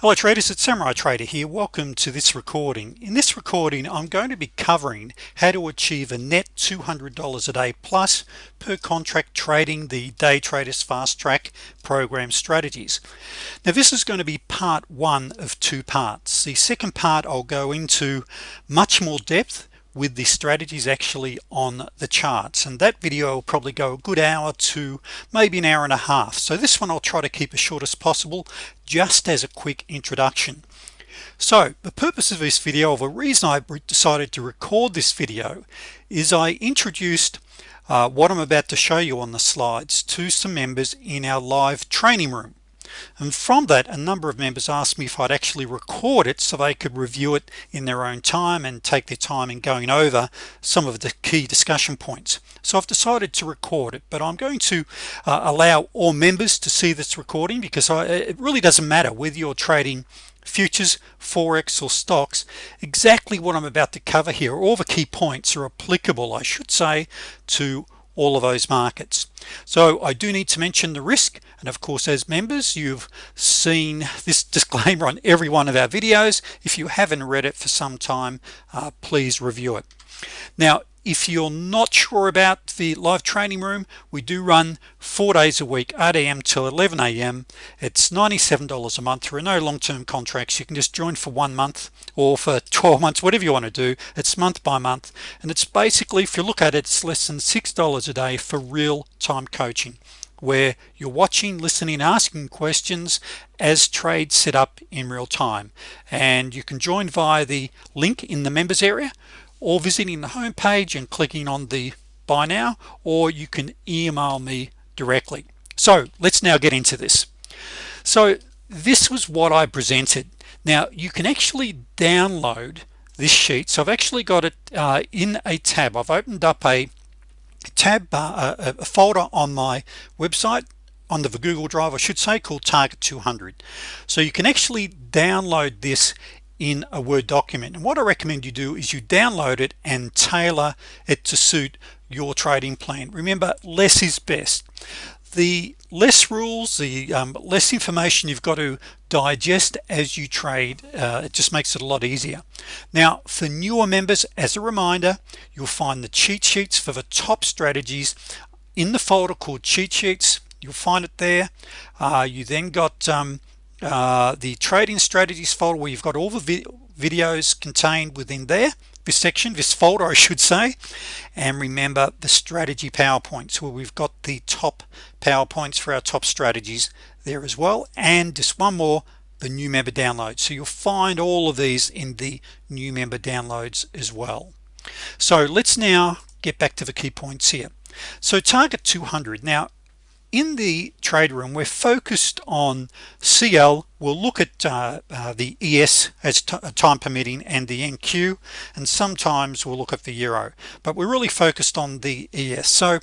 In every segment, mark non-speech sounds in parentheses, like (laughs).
hello traders. It's Samurai Trader here. Welcome to this recording. In this recording I'm going to be covering how to achieve a net $200 a day plus per contract trading the day traders fast track program strategies. Now this is going to be part one of two parts. The second part I'll go into much more depth with the strategies actually on the charts. And that video will probably go a good hour to maybe an hour and a half. So this one I'll try to keep as short as possible just as a quick introduction. So the purpose of this video of a reason I decided to record this video is I introduced uh, what I'm about to show you on the slides to some members in our live training room and from that a number of members asked me if I'd actually record it so they could review it in their own time and take their time in going over some of the key discussion points. So I've decided to record it but I'm going to uh, allow all members to see this recording because I, it really doesn't matter whether you're trading futures forex or stocks. Exactly what I'm about to cover here all the key points are applicable I should say to all of those markets. So I do need to mention the risk and of course as members you've seen this (laughs) disclaimer on every one of our videos. If you haven't read it for some time uh, please review it. Now if you're not sure about the live training room we do run four days a week 8 a.m. till 11 a.m. it's $97 a month there are no long-term contracts you can just join for one month or for (laughs) 12 months whatever you want to do it's month by month and it's basically if you look at it it's less than six dollars a day for real-time coaching where you're watching listening asking questions as trades set up in real time and you can join via the link in the members area or visiting the home page and clicking on the buy now or you can email me directly. So let's now get into this. So this was what I presented. Now you can actually download this sheet. So I've actually got it uh, in a tab. I've opened up a tab uh, a folder on my website on the Google Drive I should say called target 200 so you can actually download this in a Word document. And what I recommend you do is you download it and tailor it to suit your trading plan. Remember less is best. The less rules the um, less information you've got to digest as you trade uh, it just makes it a lot easier. Now for newer members as a reminder you'll find the cheat sheets for the top strategies in the folder called cheat sheets. You'll find it there. Uh, you then got um, uh, the trading strategies folder where you've got all the vi videos contained within there this section this folder I should say. And remember the strategy PowerPoints where we've got the top PowerPoints for our top strategies there as well. And just one more the new member downloads. So you'll find all of these in the new member downloads as well. So let's now get back to the key points here. So target 200 now in the trade room we're focused on CL we'll look at uh, uh, the ES as uh, time permitting and the NQ and sometimes we'll look at the Euro. But we're really focused on the ES so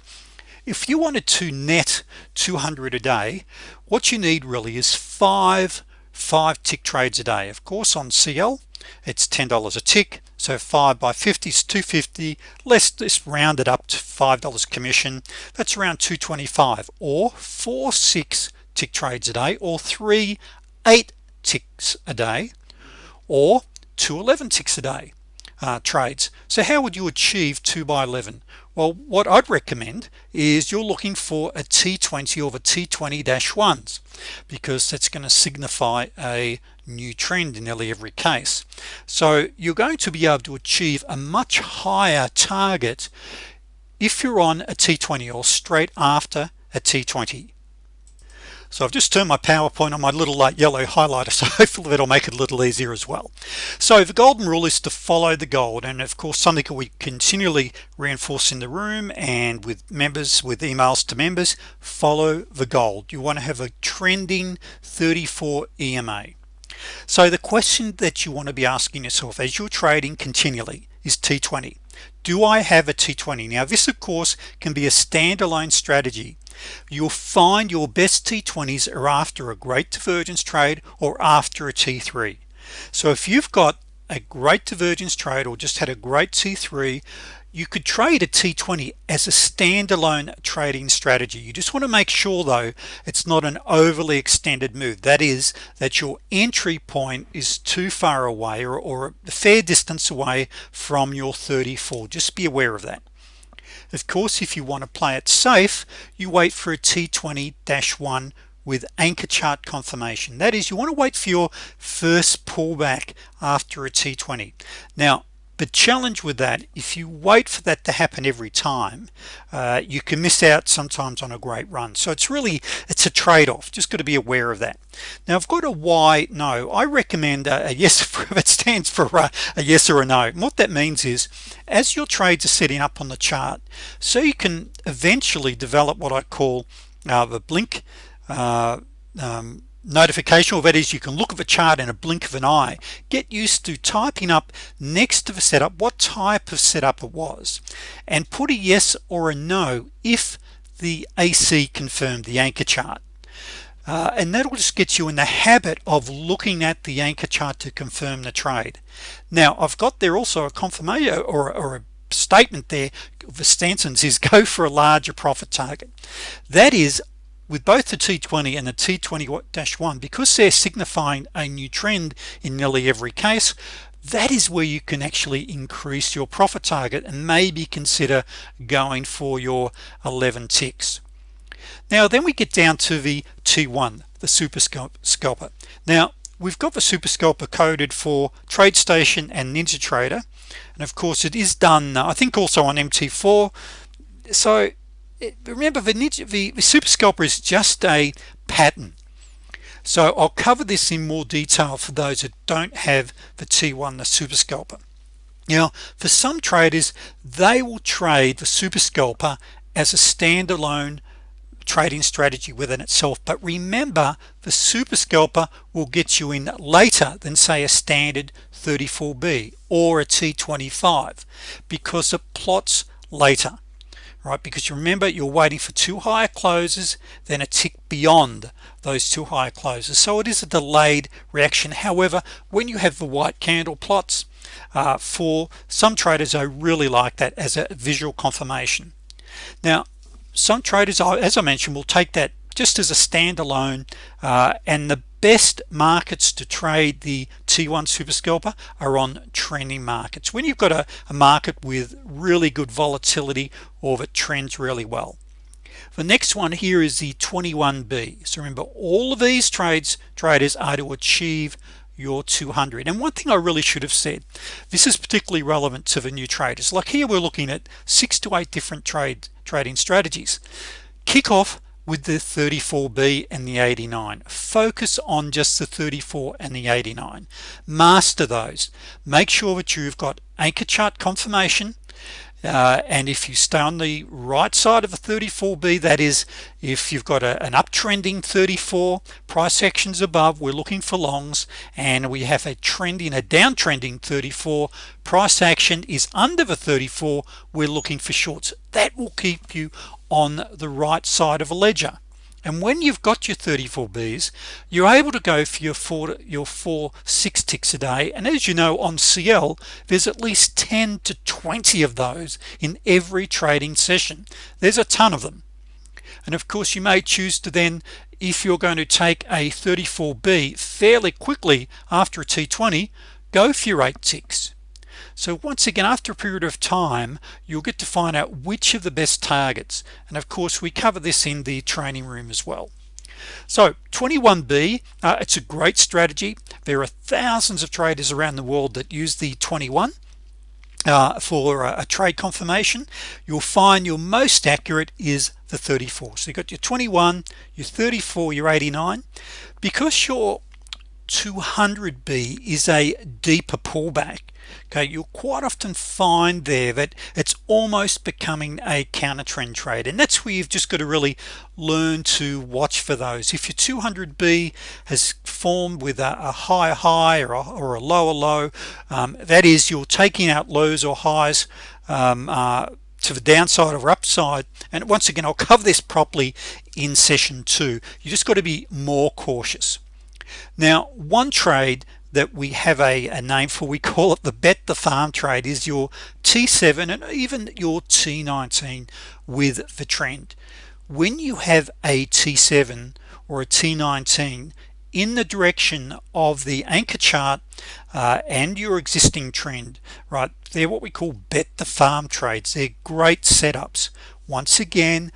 if you wanted to net 200 a day what you need really is five five tick trades a day. Of course on CL it's $10 a tick. So 5 by 50 is 250 let's just round it up to five dollars commission. That's around 225 or four six tick trades a day or three eight ticks a day or 211 ticks a day uh, trades. So how would you achieve 2 by 11 well what I'd recommend is you're looking for a t20 over t20-1s because that's going to signify a new trend in nearly every case. So you're going to be able to achieve a much higher target if you're on a t20 or straight after a t20 so I've just turned my PowerPoint on my little light yellow highlighter (laughs) so hopefully that'll make it a little easier as well. So the golden rule is to follow the gold and of course something we continually reinforce in the room and with members with emails to members follow the gold you want to have a trending 34 EMA so the question that you want to be asking yourself as you're trading continually is T20 do I have a T20 now this of course can be a standalone strategy you'll find your best T20s are after a great divergence trade or after a T3 so if you've got a great divergence trade or just had a great T3 you could trade a T20 as a standalone trading strategy. You just want to make sure though it's not an overly extended move. That is that your entry point is too far away or, or a fair distance away from your 34 just be aware of that of course if you want to play it safe you wait for a T20-1 with anchor chart confirmation. That is you want to wait for your first pullback after a T20 now the challenge with that if you wait for that to happen every time uh, you can miss out sometimes on a great run. So it's really it's a trade-off. Just got to be aware of that. Now I've got a why no. I recommend a, a yes (laughs) it stands for a, a yes or a no. And what that means is as your trades are setting up on the chart so you can eventually develop what I call uh, the blink uh, um, notification or that is you can look at the chart in a blink of an eye. Get used to typing up next to the setup what type of setup it was and put a yes or a no if the AC confirmed the anchor chart. Uh, and that'll just get you in the habit of looking at the anchor chart to confirm the trade. Now I've got there also a confirmation or, or a statement there. For Stanson's is (laughs) go for a larger profit target. That is with both the T20 and the T20-1 because they're signifying a new trend in nearly every case that is where you can actually increase your profit target and maybe consider going for your 11 ticks. Now then we get down to the T1 the super scalper. Now we've got the super scalper coded for TradeStation and NinjaTrader and of course it is done I think also on MT4 so remember the, the, the super scalper is just a pattern. So I'll cover this in more detail for those that don't have the T1 the super scalper. Now for some traders they will trade the super scalper as a standalone trading strategy within itself. But remember the super scalper will get you in later than say a standard 34b or a t25 because it plots later right? Because you remember you're waiting for two higher closes then a tick beyond those two higher closes. So it is a delayed reaction. However when you have the white candle plots uh, for some traders I really like that as a visual confirmation. Now some traders as I mentioned will take that just as a standalone uh, and the best markets to trade the t1 super scalper are on trending markets when you've got a, a market with really good volatility or that trends really well. The next one here is the 21b so remember all of these trades traders are to achieve your 200 and one thing I really should have said this is particularly relevant to the new traders. Like here we're looking at six to eight different trade trading strategies. Kick off with the 34b and the 89 focus on just the 34 and the 89 master those. Make sure that you've got anchor chart confirmation uh, and if you stay on the right side of a 34b that is if you've got a, an uptrending 34 price actions above we're looking for longs and we have a trending a downtrending 34 price action is under the 34 we're looking for shorts. That will keep you on the right side of a ledger and when you've got your 34 B's you're able to go for your four your four six ticks a day. And as you know on CL there's at least 10 to 20 of those in every trading session. There's a ton of them. And of course you may choose to then if you're going to take a 34b fairly quickly after a t20 go for your eight ticks so once again after a period of time you'll get to find out which of the best targets. And of course we cover this in the training room as well. So 21b uh, it's a great strategy. There are thousands of traders around the world that use the 21 uh, for a, a, trade confirmation. You'll find your most accurate is the 34 so you got your 21 your 34 your 89 because your 200b is a deeper pullback. Okay you'll quite often find there that it's almost becoming a counter trend trade and that's where you've just got to really learn to watch for those. If your 200b has formed with a, a high high or a, or a lower low um, that is you're taking out lows or highs um, uh, to the downside or upside and once again I'll cover this properly in session two. You just got to be more cautious now one trade that we have a, a, name for we call it the bet the farm trade is your t7 and even your t19 with the trend. When you have a t7 or a t19 in the direction of the anchor chart uh, and your existing trend right they're what we call bet the farm trades. They're great setups. Once again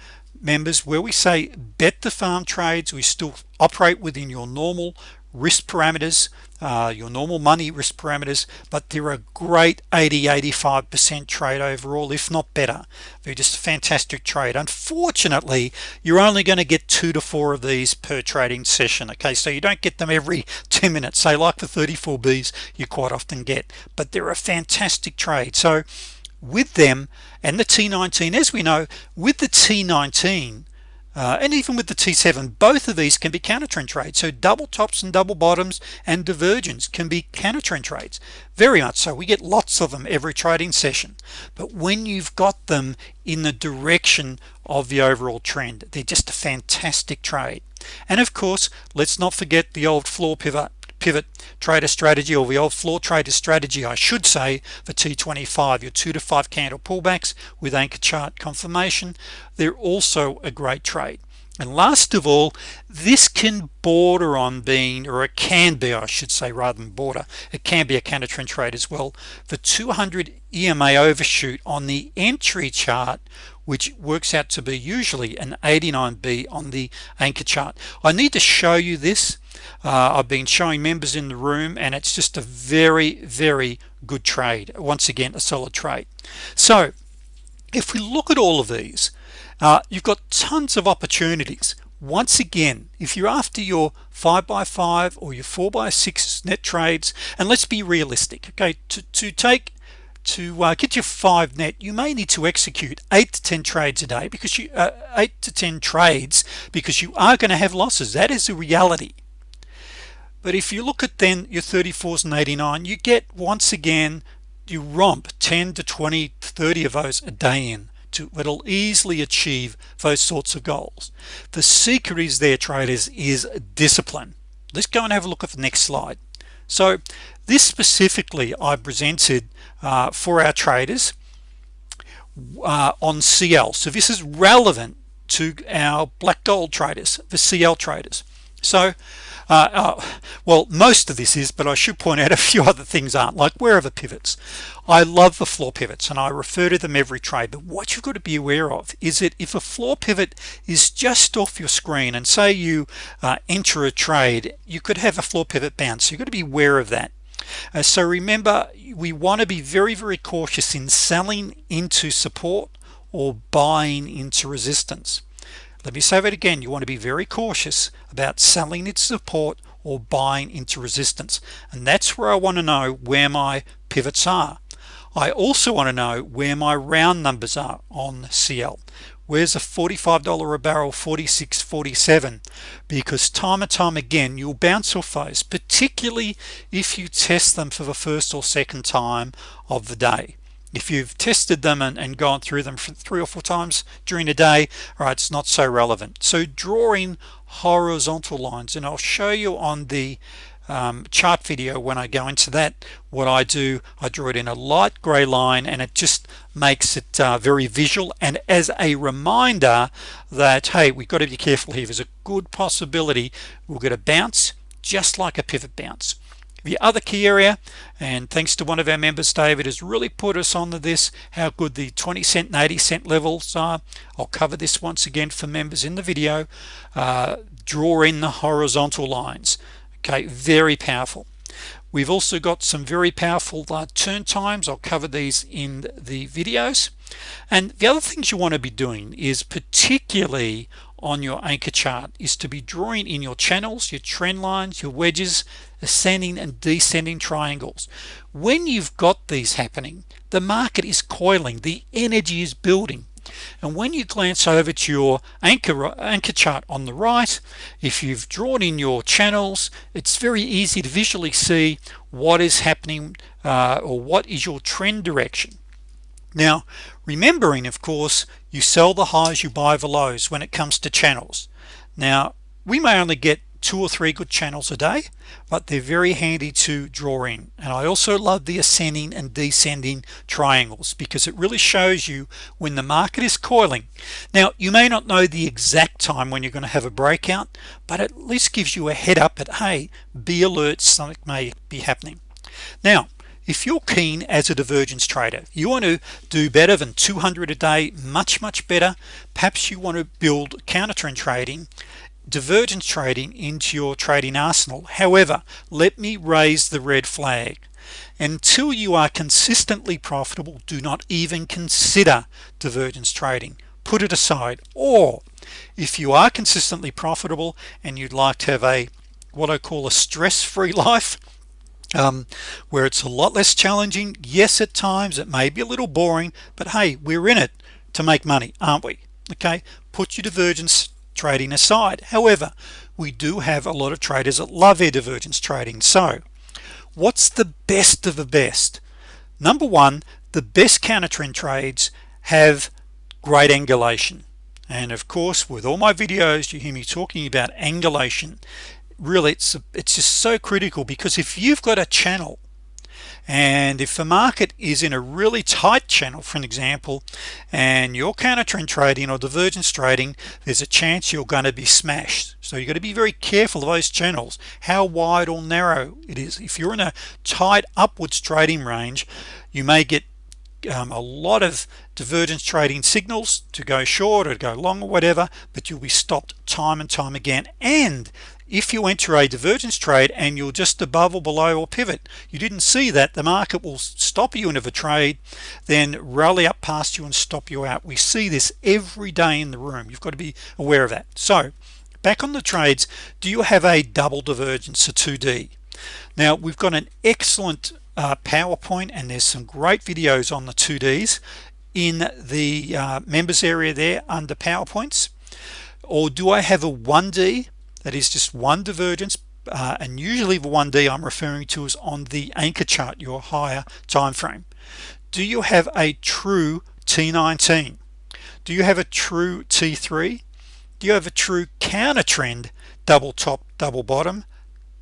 members where we say bet the farm trades we still operate within your normal risk parameters uh, your normal money risk parameters but they're a great 80 85 percent trade overall if not better. They're just a fantastic trade. Unfortunately you're only going to get two to four of these per trading session okay? So you don't get them every (laughs) 10 minutes. Say like the 34 B's you quite often get but they're a fantastic trade. So with them and the T19 as we know with the T19 uh, and even with the T7 both of these can be counter trend trades. So double tops and double bottoms and divergence can be counter trend trades. Very much so. We get lots of them every trading session. But when you've got them in the direction of the overall trend they're just a fantastic trade. And of course let's not forget the old floor pivot pivot trader strategy or the old floor trader strategy I should say for T25 your two to five candle pullbacks with anchor chart confirmation. They're also a great trade. And last of all this can border on being or it can be I should say rather than border it can be a counter trend trade as well the 200 EMA overshoot on the entry chart which works out to be usually an 89b on the anchor chart. I need to show you this uh, I've been showing members in the room and it's just a very very good trade. Once again a solid trade. So if we look at all of these uh, you've got tons of opportunities. Once again if you're after your 5 or your 4 6 net trades and let's be realistic okay? To, to take to uh, get your five net you may need to execute eight to ten trades a day because you uh, eight to ten trades because you are going to have losses. That is the reality but if you look at then your 34s and 89 you get once again you romp 10 to 20 30 of those a day in to it'll easily achieve those sorts of goals. The secret is there traders is discipline. Let's go and have a look at the next slide. So this specifically I presented uh, for our traders uh, on CL so this is relevant to our black gold traders the CL traders. So uh, uh, well most of this is but I should point out a few (laughs) other things aren't like where are the pivots. I love the floor pivots and I refer to them every trade but what you've got to be aware of is that if a floor pivot is just off your screen and say you uh, enter a trade you could have a floor pivot bounce. So you've got to be aware of that. Uh, so remember we want to be very very cautious in selling into support or buying into resistance. Let me say that again. You want to be very cautious about selling its support or buying into resistance. And that's where I want to know where my pivots are. I also want to know where my round numbers are on CL where's a $45 a barrel 46 47 because time and time again you'll bounce off those particularly if you test them for the first or second time of the day if you've tested them and, and gone through them three or four times during a day right it's not so relevant. So drawing horizontal lines and I'll show you on the um, chart video when I go into that what I do. I draw it in a light gray line and it just makes it uh, very visual. And as a reminder that hey we've got to be careful here. There's a good possibility we'll get a bounce just like a pivot bounce the other key area and thanks to one of our members David has really put us on to this how good the 20 cent and 80 cent levels are. I'll cover this once again for members in the video. Uh, draw in the horizontal lines. Okay very powerful. We've also got some very powerful uh, turn times. I'll cover these in the videos. And the other things you want to be doing is particularly on your anchor chart is to be drawing in your channels your trend lines your wedges ascending and descending triangles. When you've got these happening the market is coiling the energy is building. And when you glance over to your anchor anchor chart on the right if you've drawn in your channels it's very easy to visually see what is happening uh, or what is your trend direction now remembering of course you sell the highs you buy the lows when it comes to channels. Now we may only get two or three good channels a day but they're very handy to draw in. And I also love the ascending and descending triangles because it really shows you when the market is coiling. Now you may not know the exact time when you're going to have a breakout but at least gives you a head up at hey be alert something may be happening. Now if you're keen as a divergence trader you want to do better than 200 a day much much better perhaps you want to build counter trend trading divergence trading into your trading arsenal. However let me raise the red flag. Until you are consistently profitable do not even consider divergence trading. Put it aside. Or if you are consistently profitable and you'd like to have a what I call a stress-free (laughs) life um, where it's a lot less challenging. Yes at times it may be a little boring but hey we're in it to make money aren't we? Okay? Put your divergence trading aside. However we do have a lot of traders that love their divergence trading. So what's the best of the best? Number one the best counter trend trades have great angulation. And of course with all my videos you hear me talking about angulation really it's it's just so critical because if you've got a channel and if the market is in a really tight channel for an example and you're counter trend trading or divergence trading there's a chance you're going to be smashed. So you've got to be very careful of those channels how wide or narrow it is. If you're in a tight upwards trading range you may get um, a lot of divergence trading signals to go short or go long or whatever but you'll be stopped time and time again. And if you enter a divergence trade and you're just above or below or pivot you didn't see that the market will stop you into a trade then rally up past you and stop you out. We see this every day in the room. You've got to be aware of that. So back on the trades do you have a double divergence a 2d now we've got an excellent uh, PowerPoint and there's some great videos on the 2ds in the uh, members area there under PowerPoints. Or do I have a 1d that is just one divergence? Uh, and usually the 1d I'm referring to is on the anchor chart your higher time frame do you have a true T19 do you have a true T3 do you have a true counter trend double top double bottom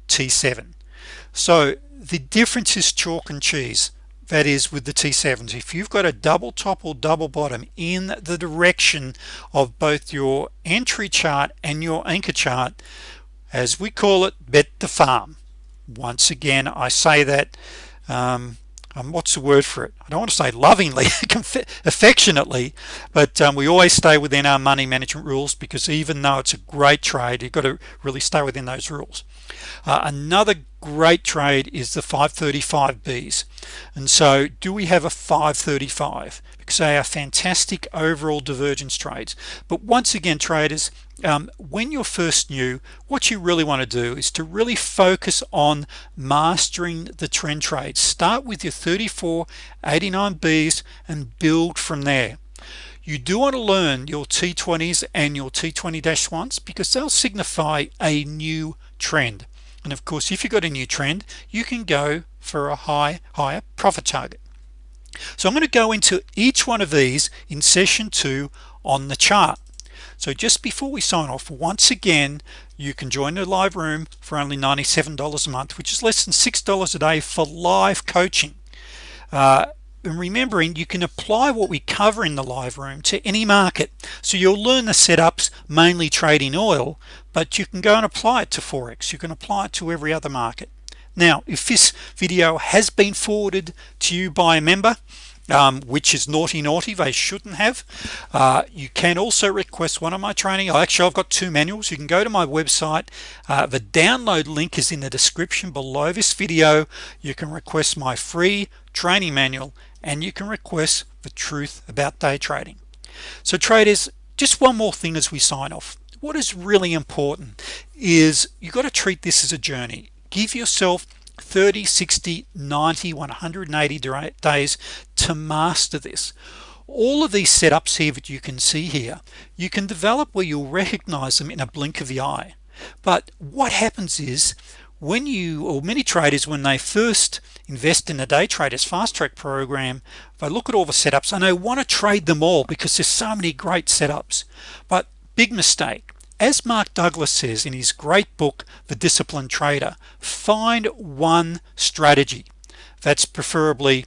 T7 so the difference is chalk and cheese that is with the T7s if you've got a double top or double bottom in the direction of both your entry chart and your anchor chart as we call it bet the farm. Once again I say that um, um, what's the word for it? I don't want to say lovingly (laughs) affectionately but um, we always stay within our money management rules because even though it's a great trade you've got to really stay within those rules. Uh, another great trade is the 535 B's. And so do we have a 535 because they are fantastic overall divergence trades. But once again traders um, when you're first new what you really want to do is to really focus on mastering the trend trades. Start with your 34 89 B's and build from there. You do want to learn your T20s and your T20-1s because they'll signify a new trend and of course if you got a new trend you can go for a high higher profit target. So I'm going to go into each one of these in session two on the chart. So just before we sign off once again you can join the live room for only $97 a month which is less than six dollars a day for live coaching. Uh, and remembering you can apply what we cover in the live room to any market. So you'll learn the setups mainly trading oil but you can go and apply it to Forex. You can apply it to every other market. Now if this video has been forwarded to you by a member um, which is naughty naughty they shouldn't have uh, you can also request one of my training. Actually I've got two manuals. You can go to my website. Uh, the download link is in the description below this video. You can request my free training manual and you can request the truth about day trading. So traders just one more thing as we sign off. What is really important is you got to treat this as a journey. Give yourself 30 60 90 180 days to master this. All of these setups here that you can see here you can develop where you'll recognize them in a blink of the eye. But what happens is when you or many traders when they first invest in the day traders fast track program they look at all the setups. And they want to trade them all because there's so many great setups. But big mistake. As Mark Douglas says in his great book the disciplined trader find one strategy that's preferably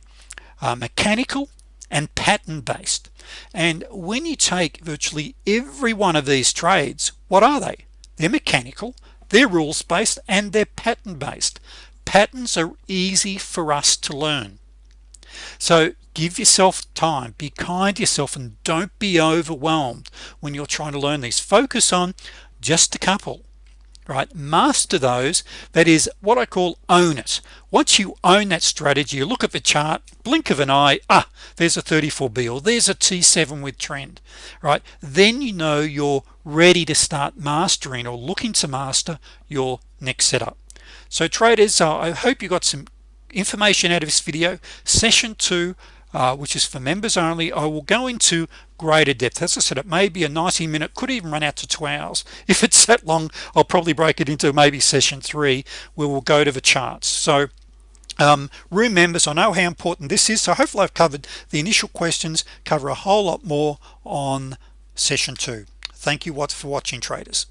uh, mechanical and pattern based and when you take virtually every one of these trades what are they? They're mechanical they're rules based and they're pattern based patterns are easy for us to learn. So give yourself time. Be kind to yourself and don't be overwhelmed when you're trying to learn these. Focus on just a couple right? Master those that is what I call own it. Once you own that strategy you look at the chart blink of an eye ah there's a 34b or there's a t7 with trend right? Then you know you're ready to start mastering or looking to master your next setup. So traders uh, I hope you got some information out of this video. Session two uh, which is for members only I will go into greater depth. As I said it may be a 90 minute could even run out to two hours. If it's that long I'll probably break it into maybe session three. Where we'll go to the charts. So um, room members I know how important this is so hopefully I've covered the initial questions cover a whole lot more on session two. Thank you what for watching traders